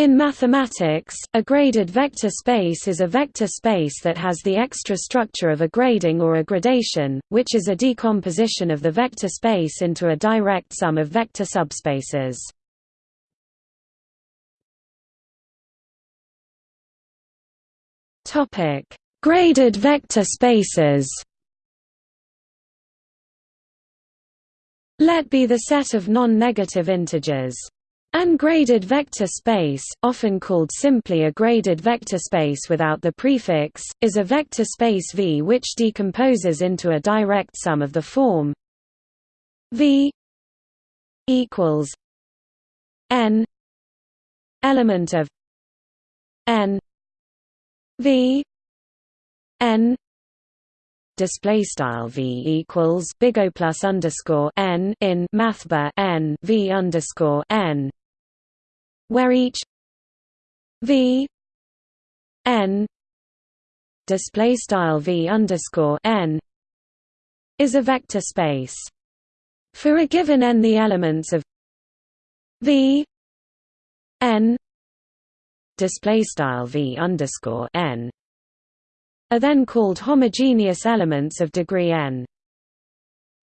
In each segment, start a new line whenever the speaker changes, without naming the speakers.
In mathematics, a graded vector space is a vector space that has the extra structure of a grading or a gradation, which is a decomposition of the vector space into a direct sum of vector subspaces. Graded vector spaces Let be the set of non-negative integers an graded vector space, often called simply a graded vector space without the prefix, is a vector space V which decomposes into a direct sum of the form V equals n element of n V n display style v equals big O plus underscore n in mathbar n v underscore n where each v n display style v underscore n is a vector space. For a given n, the elements of v n display style v underscore n are then called homogeneous elements of degree n.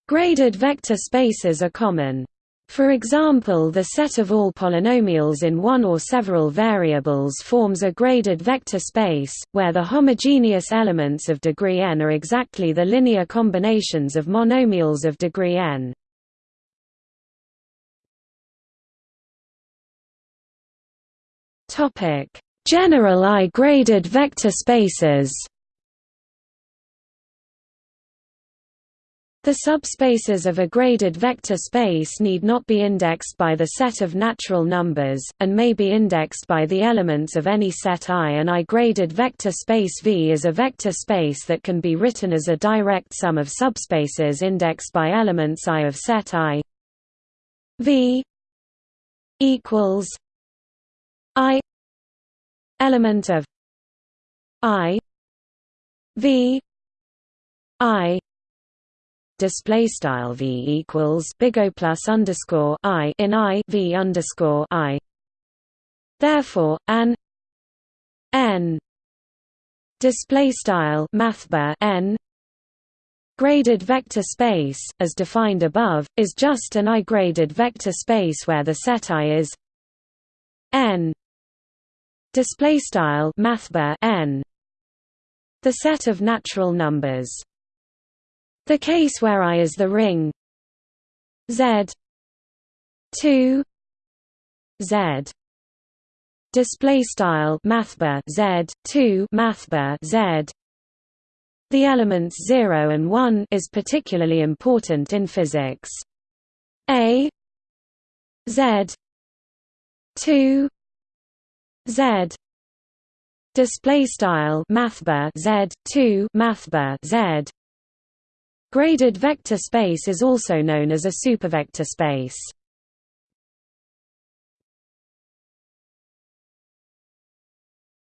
Graded vector spaces are common. For example the set of all polynomials in one or several variables forms a graded vector space, where the homogeneous elements of degree n are exactly the linear combinations of monomials of degree n. General I-graded vector spaces The subspaces of a graded vector space need not be indexed by the set of natural numbers, and may be indexed by the elements of any set I. An I-graded vector space V is a vector space that can be written as a direct sum of subspaces indexed by elements I of set I. V equals I element of I V I display style v equals big O plus underscore i in i v underscore i. Therefore, an n display style mathbar n graded vector space, as defined above, is just an I-graded vector space where the set I is n display style mathbar n the set of natural numbers the case where I is the ring. Z. 2 Z. Display style mathbar Z. 2 mathbar Z. The elements 0 and 1 is particularly important in physics. A. Z. 2 Z. Display style mathbar Z. 2 mathbar Z Graded vector space is also known as a supervector space.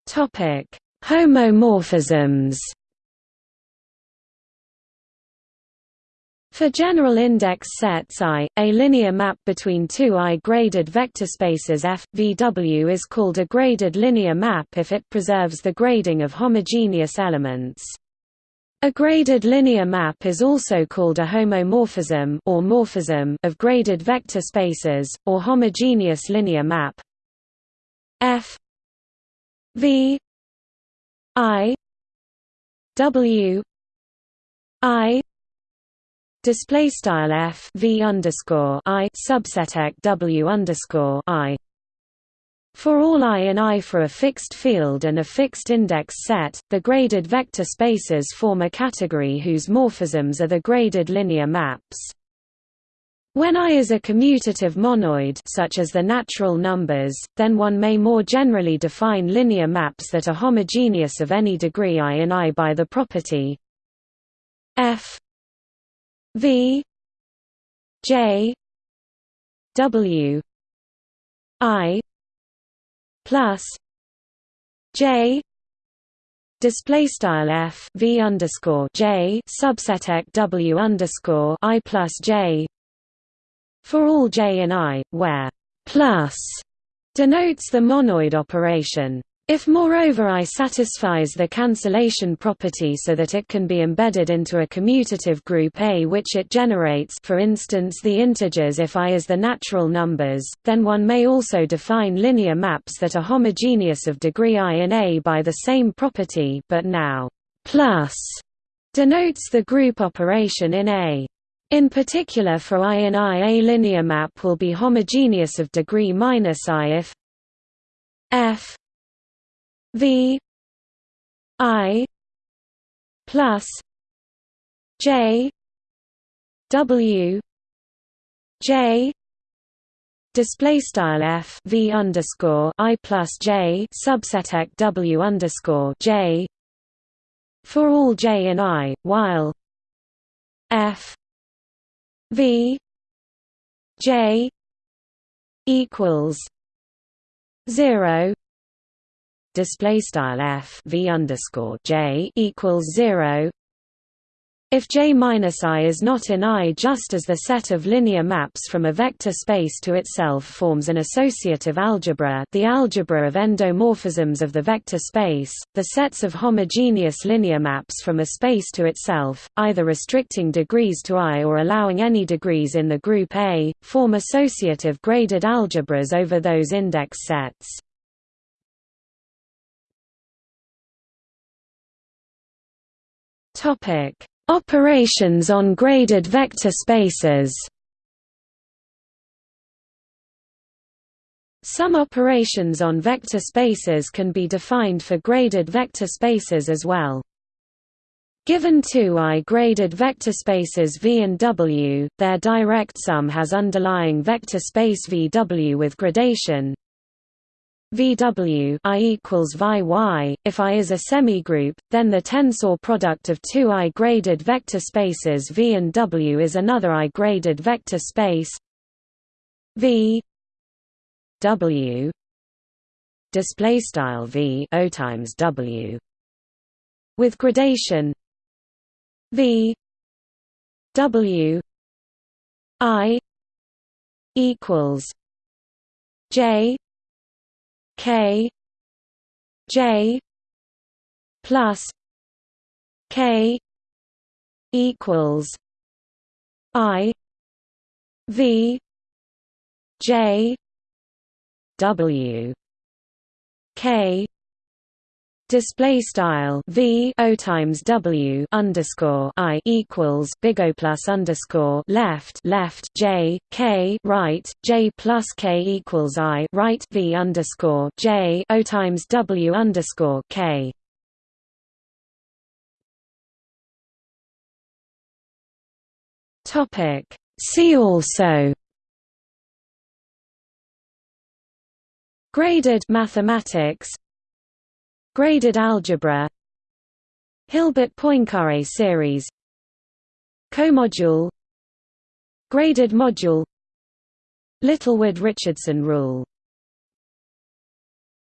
Topic: Homomorphisms. For general index sets I, a linear map between two I-graded vector spaces F, VW is called a graded linear map if it preserves the grading of homogeneous elements. A graded linear map is also called a homomorphism or morphism of graded vector spaces, or homogeneous linear map. F V I W I display style F V underscore I subset W underscore I for all i in I for a fixed field and a fixed index set, the graded vector spaces form a category whose morphisms are the graded linear maps. When I is a commutative monoid such as the natural numbers, then one may more generally define linear maps that are homogeneous of any degree I in I by the property f v j w i plus J display style f v underscore j subset w underscore i plus j for all j and i, where plus denotes the monoid operation. If moreover I satisfies the cancellation property so that it can be embedded into a commutative group A which it generates for instance the integers if I is the natural numbers, then one may also define linear maps that are homogeneous of degree i in A by the same property but now plus denotes the group operation in A. In particular for I in I a linear map will be homogeneous of degree minus i if f V I plus J W J display style f v underscore i plus j subset w underscore j for all j in i while f v j equals zero display style f v underscore j equals zero. If J minus i is not in I, just as the set of linear maps from a vector space to itself forms an associative algebra, the algebra of endomorphisms of the vector space, the sets of homogeneous linear maps from a space to itself, either restricting degrees to I or allowing any degrees in the group A, form associative graded algebras over those index sets. Topic: Operations on graded vector spaces. Some operations on vector spaces can be defined for graded vector spaces as well. Given two I-graded vector spaces V and W, their direct sum has underlying vector space VW with gradation VW I equals VI Y. If I is a semigroup, then the tensor product of two I-graded vector spaces V and W is another I-graded vector space V W display style V O times W with gradation V W I equals J K J plus K equals I V J W K display style v o times w underscore i equals big O plus underscore left left j k right j plus k equals i right v underscore j o times w underscore k. Topic. See also. Graded mathematics Graded algebra Hilbert-Poincare series Comodule Graded module Littlewood-Richardson rule